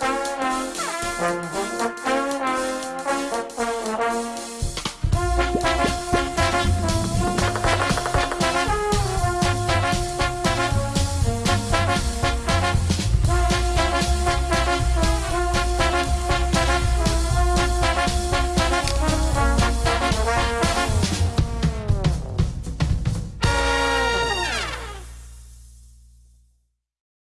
Bye.